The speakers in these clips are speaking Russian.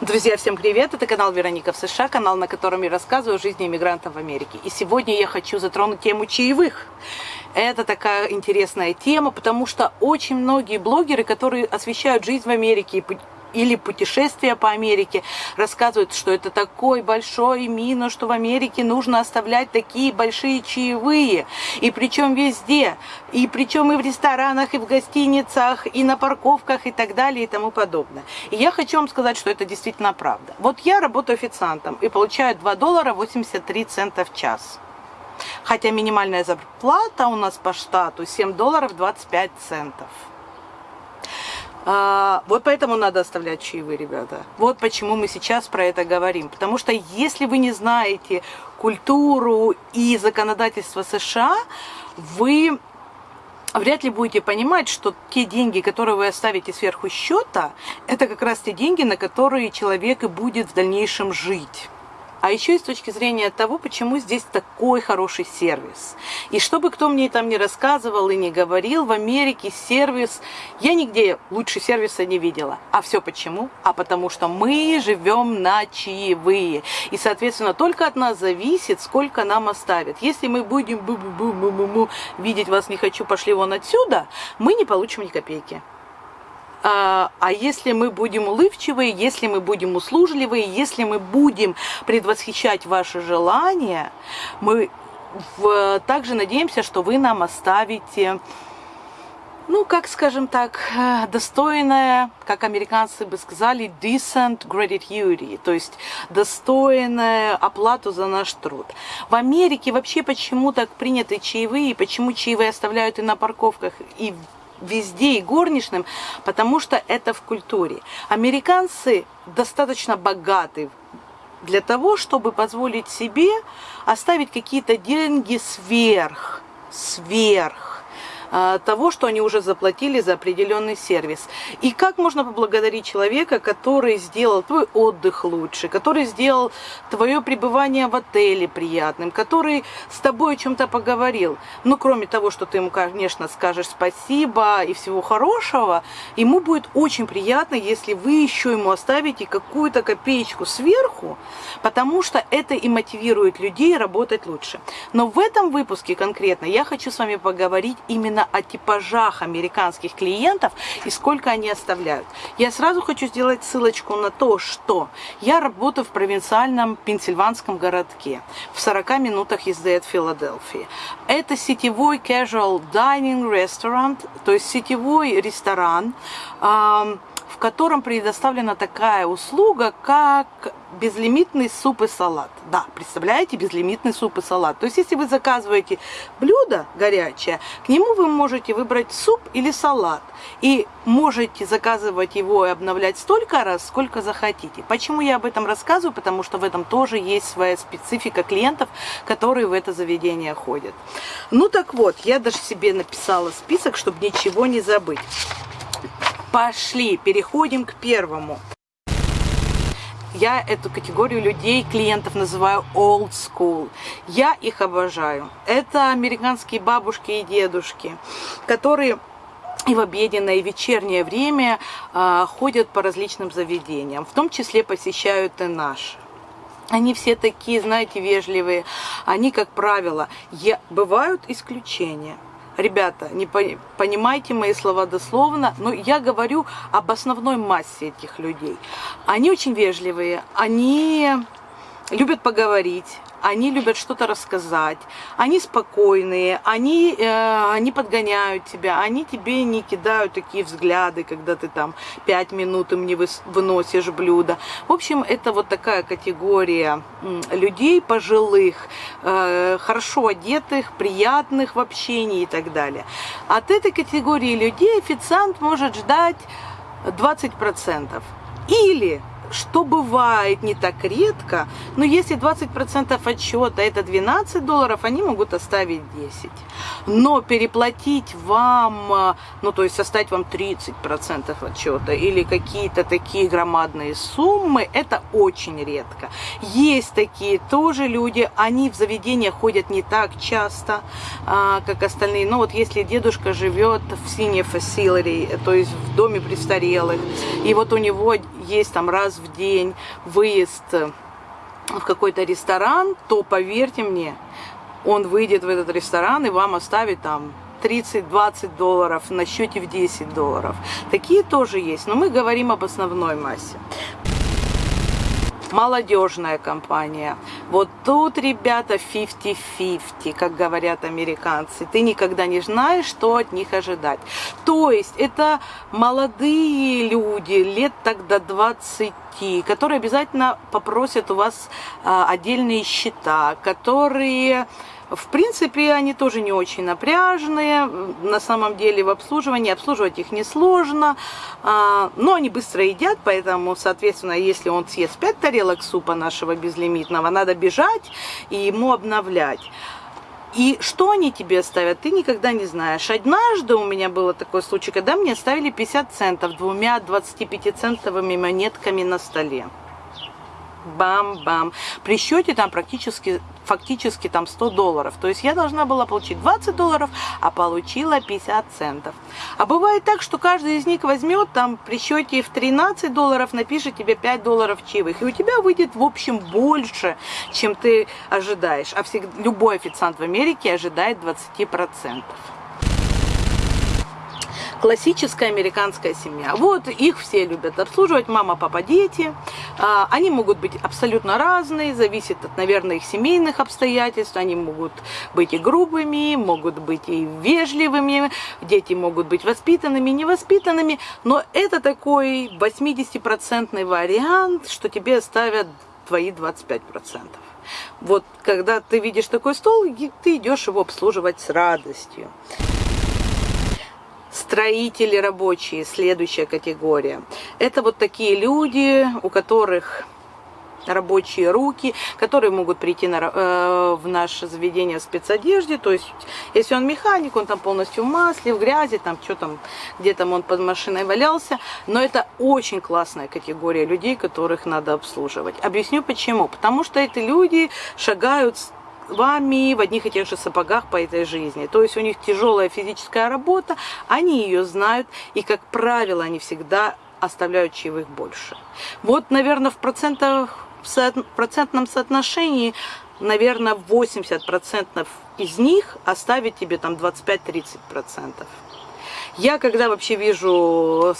Друзья, всем привет! Это канал Вероника в США, канал, на котором я рассказываю о жизни иммигрантов в Америке. И сегодня я хочу затронуть тему чаевых. Это такая интересная тема, потому что очень многие блогеры, которые освещают жизнь в Америке или путешествия по Америке, рассказывают, что это такой большой минус, что в Америке нужно оставлять такие большие чаевые. И причем везде. И причем и в ресторанах, и в гостиницах, и на парковках, и так далее, и тому подобное. И я хочу вам сказать, что это действительно правда. Вот я работаю официантом и получаю 2 доллара 83 цента в час. Хотя минимальная зарплата у нас по штату 7 долларов 25 центов. А, вот поэтому надо оставлять чаевые, ребята. Вот почему мы сейчас про это говорим. Потому что если вы не знаете культуру и законодательство США, вы вряд ли будете понимать, что те деньги, которые вы оставите сверху счета, это как раз те деньги, на которые человек и будет в дальнейшем жить а еще и с точки зрения того, почему здесь такой хороший сервис. И чтобы кто мне там не рассказывал и не говорил, в Америке сервис, я нигде лучше сервиса не видела. А все почему? А потому что мы живем на чаевые. И, соответственно, только от нас зависит, сколько нам оставят. Если мы будем бу -бу -бу -бу -бу -бу, видеть вас не хочу, пошли вон отсюда, мы не получим ни копейки. А, а если мы будем улыбчивые, если мы будем услужливые, если мы будем предвосхищать ваши желания, мы также надеемся, что вы нам оставите, ну, как скажем так, достойное, как американцы бы сказали, decent gratitude, то есть достойная оплату за наш труд. В Америке вообще почему так приняты чаевые, почему чаевые оставляют и на парковках, и везде и горничным, потому что это в культуре. Американцы достаточно богаты для того, чтобы позволить себе оставить какие-то деньги сверх, сверх того, что они уже заплатили за определенный сервис. И как можно поблагодарить человека, который сделал твой отдых лучше, который сделал твое пребывание в отеле приятным, который с тобой о чем-то поговорил. Ну, кроме того, что ты ему, конечно, скажешь спасибо и всего хорошего, ему будет очень приятно, если вы еще ему оставите какую-то копеечку сверху, потому что это и мотивирует людей работать лучше. Но в этом выпуске конкретно я хочу с вами поговорить именно именно о типажах американских клиентов и сколько они оставляют. Я сразу хочу сделать ссылочку на то, что я работаю в провинциальном пенсильванском городке в 40 минутах езды от Филадельфии. Это сетевой casual dining restaurant, то есть сетевой ресторан, в котором предоставлена такая услуга, как безлимитный суп и салат. Да, представляете, безлимитный суп и салат. То есть, если вы заказываете блюдо горячее, к нему вы можете выбрать суп или салат. И можете заказывать его и обновлять столько раз, сколько захотите. Почему я об этом рассказываю? Потому что в этом тоже есть своя специфика клиентов, которые в это заведение ходят. Ну так вот, я даже себе написала список, чтобы ничего не забыть. Пошли, переходим к первому. Я эту категорию людей, клиентов называю old school. Я их обожаю. Это американские бабушки и дедушки, которые и в обеденное, и вечернее время э, ходят по различным заведениям, в том числе посещают и наши. Они все такие, знаете, вежливые. Они, как правило, я... бывают исключения – Ребята, не понимайте мои слова дословно, но я говорю об основной массе этих людей. Они очень вежливые, они любят поговорить, они любят что-то рассказать, они спокойные, они э, не подгоняют тебя, они тебе не кидают такие взгляды, когда ты там пять минут им не выносишь блюдо. В общем, это вот такая категория людей пожилых, э, хорошо одетых, приятных в общении и так далее. От этой категории людей официант может ждать 20%. Или что бывает не так редко, но если 20% отчета это 12 долларов, они могут оставить 10. Но переплатить вам, э, ну то есть составить вам 30% отчета или какие-то такие громадные суммы, это очень редко. Есть такие тоже люди, они в заведения ходят не так часто, а, как остальные. Но вот если дедушка живет в senior facility, то есть в доме престарелых, и вот у него есть там раз в день выезд в какой-то ресторан, то поверьте мне, он выйдет в этот ресторан и вам оставит там 30-20 долларов на счете в 10 долларов. Такие тоже есть, но мы говорим об основной массе молодежная компания. Вот тут, ребята, 50-50, как говорят американцы. Ты никогда не знаешь, что от них ожидать. То есть это молодые люди, лет тогда 20 которые обязательно попросят у вас а, отдельные счета, которые в принципе, они тоже не очень напряжные. На самом деле в обслуживании обслуживать их несложно. А, но они быстро едят, поэтому, соответственно, если он съест 5 тарелок супа нашего безлимитного, надо бежать и ему обновлять. И что они тебе оставят, ты никогда не знаешь. Однажды у меня был такой случай, когда мне оставили 50 центов двумя 25-центовыми монетками на столе бам-бам. При счете там практически, фактически там 100 долларов. То есть я должна была получить 20 долларов, а получила 50 центов. А бывает так, что каждый из них возьмет там при счете в 13 долларов, напишет тебе 5 долларов чаевых. И у тебя выйдет в общем больше, чем ты ожидаешь. А всегда, любой официант в Америке ожидает 20% классическая американская семья. Вот их все любят обслуживать, мама, папа, дети. А, они могут быть абсолютно разные, зависит от, наверное, их семейных обстоятельств. Они могут быть и грубыми, могут быть и вежливыми, дети могут быть воспитанными, невоспитанными. Но это такой 80% вариант, что тебе ставят твои 25%. Вот когда ты видишь такой стол, ты идешь его обслуживать с радостью. Строители рабочие, следующая категория. Это вот такие люди, у которых рабочие руки, которые могут прийти на, э, в наше заведение в спецодежде. То есть, если он механик, он там полностью в масле, в грязи, там что там, где там он под машиной валялся. Но это очень классная категория людей, которых надо обслуживать. Объясню почему. Потому что эти люди шагают вами в одних и тех же сапогах по этой жизни. То есть у них тяжелая физическая работа, они ее знают, и, как правило, они всегда оставляют чаевых больше. Вот, наверное, в, процентах, в процентном соотношении, наверное, 80% из них оставит тебе там 25-30%. Я, когда вообще вижу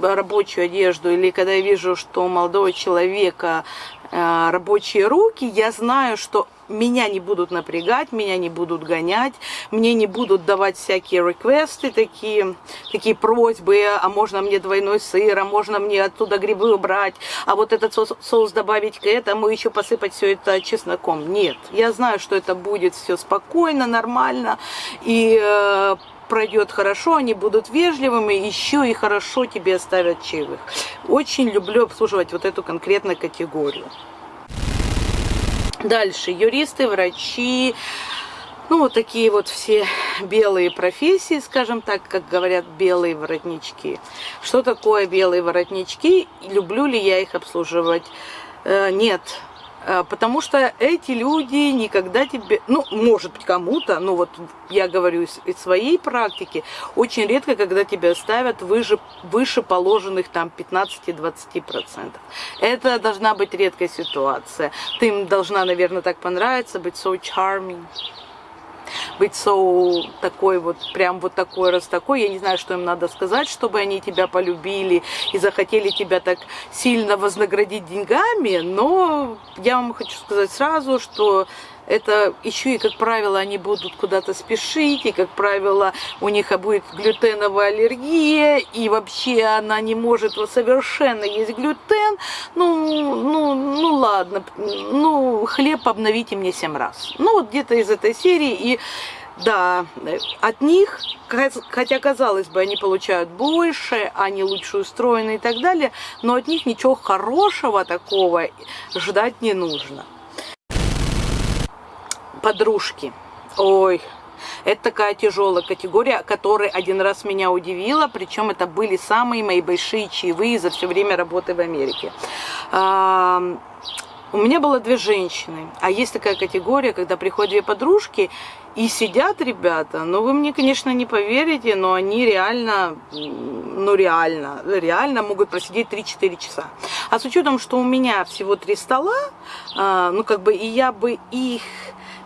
рабочую одежду, или когда я вижу, что у молодого человека э, рабочие руки, я знаю, что меня не будут напрягать, меня не будут гонять, мне не будут давать всякие реквесты, такие, такие просьбы, а можно мне двойной сыр, а можно мне оттуда грибы убрать, а вот этот соус, соус добавить к этому, еще посыпать все это чесноком. Нет, я знаю, что это будет все спокойно, нормально, и э, пройдет хорошо, они будут вежливыми, еще и хорошо тебе оставят чаевых. Очень люблю обслуживать вот эту конкретную категорию. Дальше юристы, врачи, ну вот такие вот все белые профессии, скажем так, как говорят белые воротнички. Что такое белые воротнички? Люблю ли я их обслуживать? Э, нет, потому что эти люди никогда тебе, ну, может быть, кому-то, но вот я говорю из, из своей практики, очень редко, когда тебя ставят выше, выше положенных там 15-20%. Это должна быть редкая ситуация. Ты им должна, наверное, так понравиться, быть so charming быть so такой вот, прям вот такой раз такой. Я не знаю, что им надо сказать, чтобы они тебя полюбили и захотели тебя так сильно вознаградить деньгами, но я вам хочу сказать сразу, что это еще и, как правило, они будут куда-то спешить, и, как правило, у них будет глютеновая аллергия, и вообще она не может совершенно есть глютен. Ну, ну, ну ладно, ну, хлеб обновите мне семь раз. Ну, вот где-то из этой серии, и да, от них, хотя казалось бы, они получают больше, они лучше устроены и так далее, но от них ничего хорошего такого ждать не нужно подружки. Ой, это такая тяжелая категория, которая один раз меня удивила, причем это были самые мои большие чаевые за все время работы в Америке. У меня было две женщины, а есть такая категория, когда приходят две подружки, И сидят ребята, ну вы мне, конечно, не поверите, но они реально, ну реально, реально могут просидеть 3-4 часа. А с учетом, что у меня всего три стола, а, ну как бы и я бы их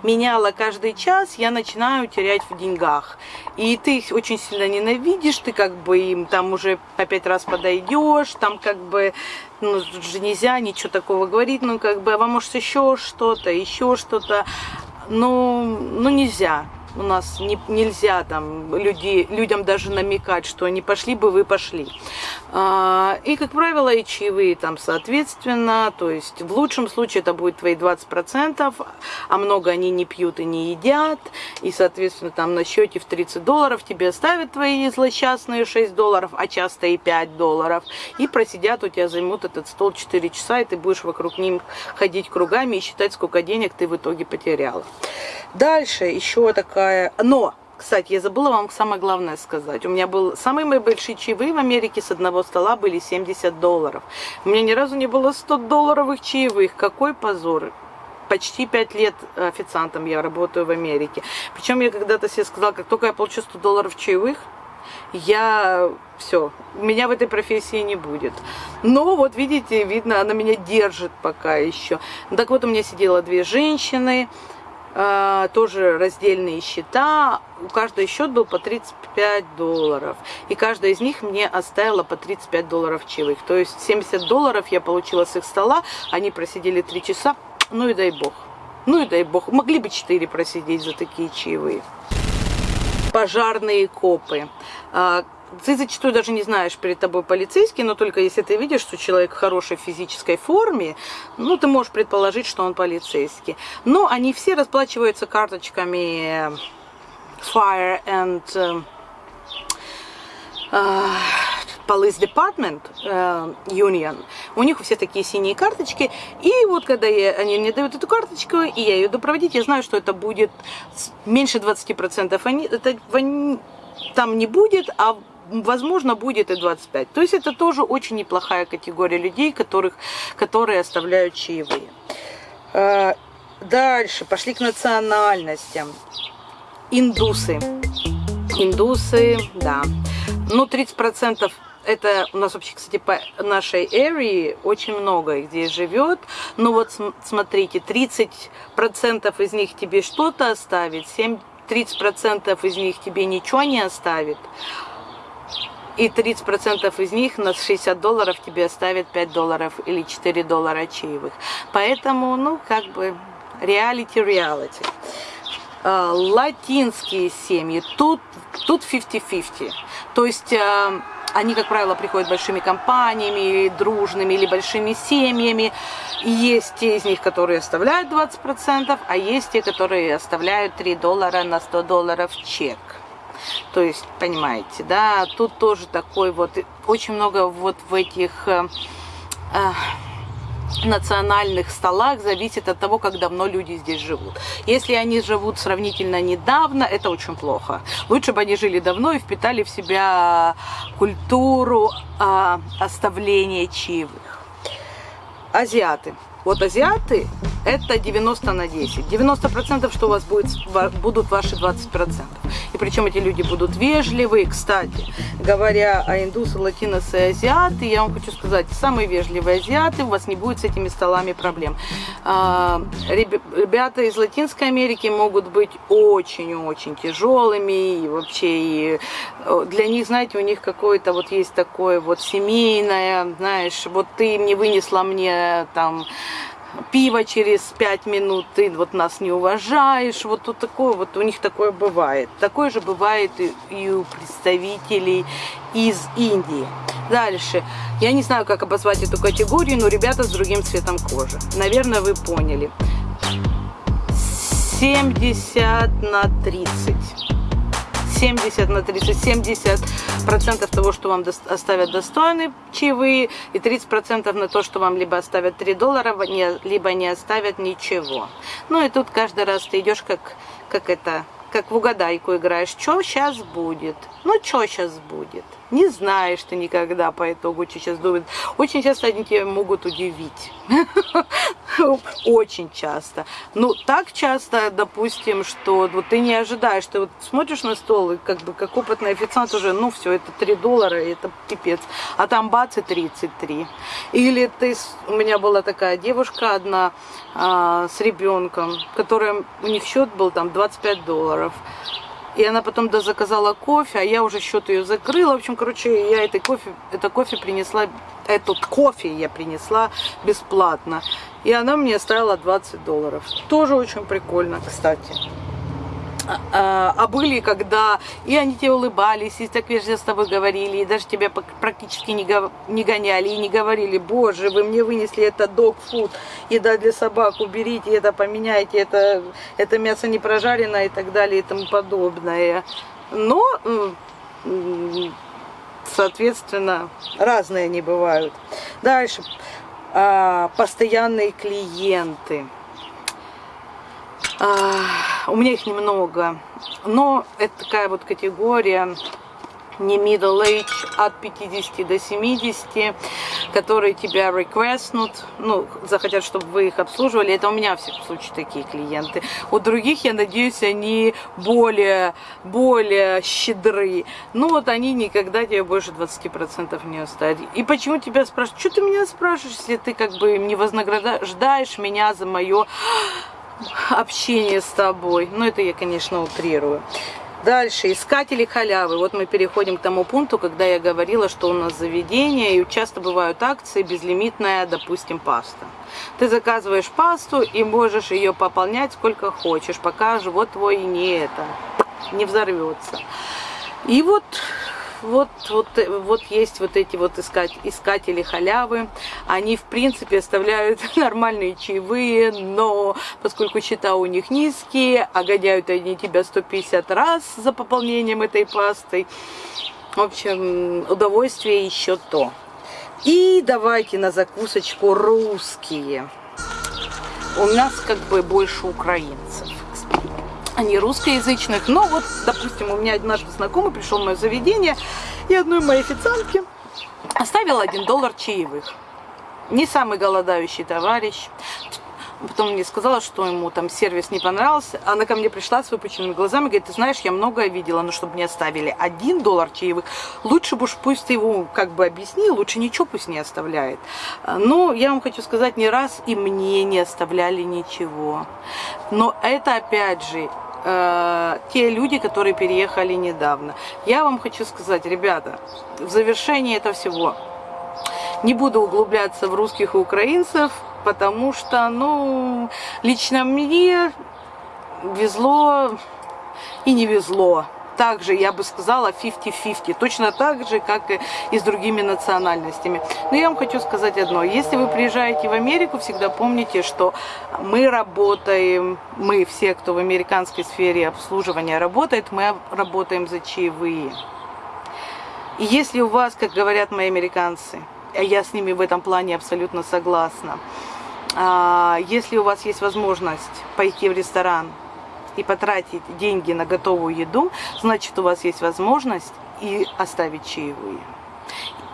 меняла каждый час, я начинаю терять в деньгах. И ты их очень сильно ненавидишь, ты как бы им там уже по пять раз подойдешь, там как бы, ну, же нельзя ничего такого говорить, ну, как бы, а вам может еще что-то, еще что-то, ну, ну, нельзя у нас не, нельзя там люди, людям даже намекать, что они пошли бы, вы пошли. А, и, как правило, и чаевые там соответственно, то есть в лучшем случае это будет твои 20%, а много они не пьют и не едят, и, соответственно, там на счете в 30 долларов тебе оставят твои злосчастные 6 долларов, а часто и 5 долларов, и просидят, у тебя займут этот стол 4 часа, и ты будешь вокруг них ходить кругами и считать, сколько денег ты в итоге потеряла. Дальше еще такая... Но, кстати, я забыла вам самое главное сказать. У меня был самые мои большие чаевые в Америке с одного стола были 70 долларов. У меня ни разу не было 100 долларовых чаевых. Какой позор почти 5 лет официантом я работаю в Америке. Причем я когда-то себе сказала, как только я получу 100 долларов чаевых, я все, меня в этой профессии не будет. Но вот видите, видно, она меня держит пока еще. Так вот, у меня сидело две женщины, тоже раздельные счета. У каждой счет был по 35 долларов. И каждая из них мне оставила по 35 долларов чаевых. То есть 70 долларов я получила с их стола. Они просидели 3 часа. Ну и дай бог. Ну и дай бог. Могли бы 4 просидеть за такие чаевые. Пожарные копы а, ты зачастую даже не знаешь перед тобой полицейский, но только если ты видишь, что человек в хорошей физической форме, ну, ты можешь предположить, что он полицейский. Но они все расплачиваются карточками Fire and uh, Police Department uh, Union. У них все такие синие карточки. И вот когда я, они мне дают эту карточку, и я ее иду проводить, я знаю, что это будет меньше 20%. Они, это, там не будет, а возможно, будет и 25. То есть это тоже очень неплохая категория людей, которых, которые оставляют чаевые. А, дальше, пошли к национальностям. Индусы. Индусы, да. Ну, 30% это у нас вообще, кстати, по нашей area очень много их здесь живет. Но вот смотрите, 30% из них тебе что-то оставит, 7 30% из них тебе ничего не оставит, и 30% из них на 60 долларов тебе оставят 5 долларов или 4 доллара чаевых. Поэтому, ну, как бы, реалити-реалити. Латинские семьи, тут, тут 50-50. То есть а, они, как правило, приходят большими компаниями, дружными или большими семьями. Есть те из них, которые оставляют 20%, а есть те, которые оставляют 3 доллара на 100 долларов чек. То есть, понимаете, да, тут тоже такой вот, очень много вот в этих э, э, национальных столах зависит от того, как давно люди здесь живут. Если они живут сравнительно недавно, это очень плохо. Лучше бы они жили давно и впитали в себя культуру э, оставления чаевых. Азиаты. Вот азиаты это 90 на 10. 90% что у вас будет, будут ваши 20%. И причем эти люди будут вежливые. Кстати, говоря о индусы, латиносы и азиаты, я вам хочу сказать, самые вежливые азиаты, у вас не будет с этими столами проблем. А, ребята из Латинской Америки могут быть очень-очень тяжелыми. И вообще, и для них, знаете, у них какое-то вот есть такое вот семейное, знаешь, вот ты не вынесла мне там пиво через пять минут, ты вот нас не уважаешь, вот тут такое, вот у них такое бывает. Такое же бывает и, и у представителей из Индии. Дальше. Я не знаю, как обозвать эту категорию, но ребята с другим цветом кожи. Наверное, вы поняли. 70 на 30. 70 на 30, 70 процентов того, что вам оставят достойные чаевые, и 30 процентов на то, что вам либо оставят 3 доллара, либо не оставят ничего. Ну и тут каждый раз ты идешь как, как это, как в угадайку играешь, что сейчас будет, ну что сейчас будет. Не знаешь ты никогда по итогу, что сейчас будет. Очень часто они тебя могут удивить. Очень часто. Ну, так часто, допустим, что вот ты не ожидаешь, ты вот смотришь на стол, и как бы как опытный официант уже, ну, все, это 3 доллара, это пипец. А там бац и 33. Или ты, у меня была такая девушка одна а, с ребенком, которая, у них счет был там 25 долларов. И она потом да, заказала кофе, а я уже счет ее закрыла. В общем, короче, я этой кофе, это кофе принесла, этот кофе я принесла бесплатно. И она мне оставила 20 долларов. Тоже очень прикольно, кстати. А, а, а были, когда и они тебе улыбались, и так вежливо с тобой говорили, и даже тебя практически не, не гоняли, и не говорили, боже, вы мне вынесли это dog-food, еда для собак, уберите это, поменяйте, это, это мясо не прожарено и так далее и тому подобное. Но, соответственно, разные они бывают. Дальше, а, постоянные клиенты. У меня их немного, но это такая вот категория не middle age, от 50 до 70, которые тебя реквестнут, ну, захотят, чтобы вы их обслуживали. Это у меня, в всяком случае, такие клиенты. У других, я надеюсь, они более, более щедры. Ну, вот они никогда тебе больше 20% не оставят. И почему тебя спрашивают? Что ты меня спрашиваешь, если ты как бы не вознаграждаешь меня за мое общение с тобой. Ну, это я, конечно, утрирую. Дальше, искатели халявы. Вот мы переходим к тому пункту, когда я говорила, что у нас заведение, и часто бывают акции, безлимитная, допустим, паста. Ты заказываешь пасту и можешь ее пополнять сколько хочешь, пока живот твой не это, не взорвется. И вот вот, вот, вот есть вот эти вот искать, искатели халявы. Они, в принципе, оставляют нормальные чаевые, но поскольку счета у них низкие, а гоняют они тебя 150 раз за пополнением этой пастой, в общем, удовольствие еще то. И давайте на закусочку русские. У нас как бы больше украинцев а не русскоязычных. Но вот, допустим, у меня однажды знакомый пришел в мое заведение, и одной моей официантке оставил один доллар чаевых. Не самый голодающий товарищ. Потом мне сказала, что ему там сервис не понравился. Она ко мне пришла с выпученными глазами, говорит, ты знаешь, я многое видела, но чтобы мне оставили один доллар чаевых, лучше бы уж пусть ты его как бы объяснил, лучше ничего пусть не оставляет. Но я вам хочу сказать, не раз и мне не оставляли ничего. Но это опять же э, те люди, которые переехали недавно. Я вам хочу сказать, ребята, в завершении этого всего не буду углубляться в русских и украинцев, потому что, ну, лично мне везло и не везло также, я бы сказала, 50-50, точно так же, как и с другими национальностями. Но я вам хочу сказать одно, если вы приезжаете в Америку, всегда помните, что мы работаем, мы все, кто в американской сфере обслуживания работает, мы работаем за чаевые. И если у вас, как говорят мои американцы, я с ними в этом плане абсолютно согласна, а, если у вас есть возможность пойти в ресторан, и потратить деньги на готовую еду, значит у вас есть возможность и оставить чаевые.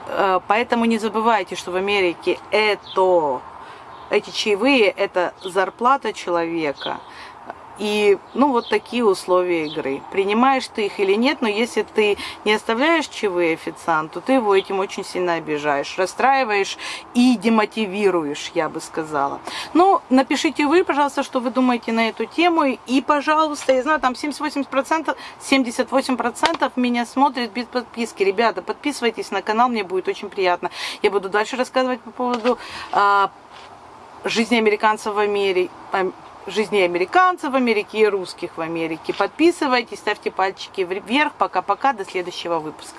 Э, поэтому не забывайте, что в Америке это, эти чаевые – это зарплата человека – и, ну, вот такие условия игры. Принимаешь ты их или нет, но если ты не оставляешь чаевые официанту, ты его этим очень сильно обижаешь, расстраиваешь и демотивируешь, я бы сказала. Ну, напишите вы, пожалуйста, что вы думаете на эту тему. И, пожалуйста, я знаю, там 78%, 78% меня смотрят без подписки. Ребята, подписывайтесь на канал, мне будет очень приятно. Я буду дальше рассказывать по поводу а, жизни американцев в Америке жизни американцев в Америке и русских в Америке. Подписывайтесь, ставьте пальчики вверх. Пока-пока, до следующего выпуска.